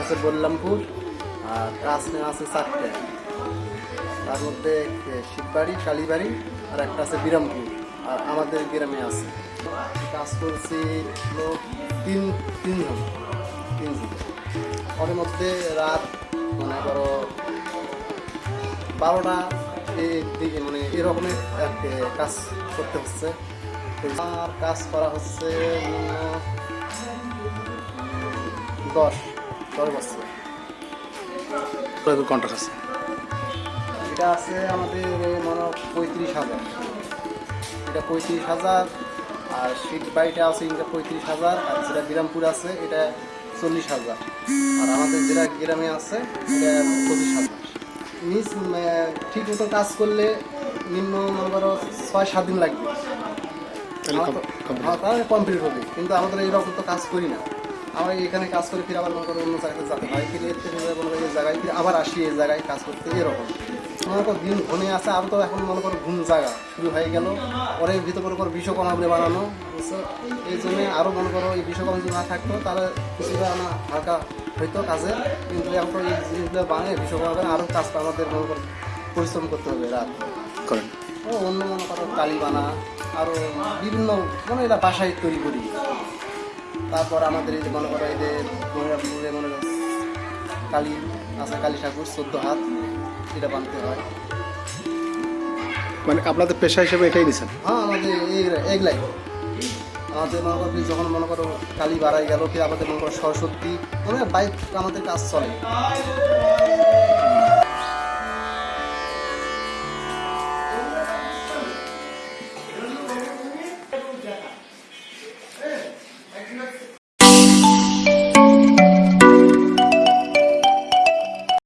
আছে বল্লামপুর, আর কাজ নেওয়া আছে চারটে তার মধ্যে শিববাড়ি কালীবাড়ি আর একটা আছে বিরামপুর, আর আমাদের গ্রামে আছে। কাজ করছি তিন তিনজন তিনজন ওর মধ্যে রাত মনে করো বারোটা দিকে মানে এরকমের কাজ করতে হচ্ছে। আর কাজ করা হচ্ছে দশ দশ বছর। কন্ট্রাক্ট আছে? এটা আছে আমাদের মনে পঁয়ত্রিশ হাজার। এটা পঁয়ত্রিশ হাজার আর সিট বাড়িটা আছে এটা পঁয়ত্রিশ হাজার আর যেটা বিরামপুর আছে এটা চল্লিশ হাজার। আর আমাদের যেটা গ্রামে আছে এটা পঁচিশ হাজার। নিজ ঠিক মতো কাজ করলে নিম্ন মনে করো ছয় সাত দিন লাগবে। তাহলে কমপ্লিট হবে কিন্তু আমাদের এইরকম তো কাজ করি না। আমরা এখানে কাজ করে ফিরে আবার মনে করো অন্য জায়গাতে যেতে হয় ফিরে এর থেকে মনে করো এই জায়গায় ফিরে আবার আসি এই জায়গায় কাজ করতে এরকম। মনে করো দিন ঘনে আছে আর তো এখন মনে করো ঘুম জায়গা শুরু হয়ে গেল। পরে ভিতর মনে করো বিশ্বকর্মা বলে বানানো এই জন্য আরও মনে করো এই বিশ্বকর্মা যদি না থাকতো তাহলে কিছুটা না হালকা হইতো কাজে কিন্তু এখন এই জিনিসগুলো বানিয়ে বিশ্বকর্মা করে আরও কাজটা আমাদের মনে করো পরিশ্রম করতে হবে রাত। করেন। ও অন্য মনে করো কালীবানা আরও বিভিন্ন মানে এটা বাসায় তৈরি করি। তারপর আমাদের এই যে মনে করো এই যে মহিলাপুরে মনে করো কালী আছে কালী ঠাকুর চোদ্দ হাত এটা বানতে হয়। মানে আপনাদের পেশা হিসেবে এটাই নিছেন? হ্যাঁ আমাদের এই এগুলাই আমাদের মনে করো যখন মনে করো কালী বাড়াই গেল ফির আমাদের মনে করো সরস্বতী মানে বাইক আমাদের কাজ চলে।